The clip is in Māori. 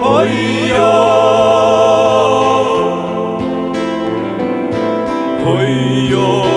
Oh, yeah.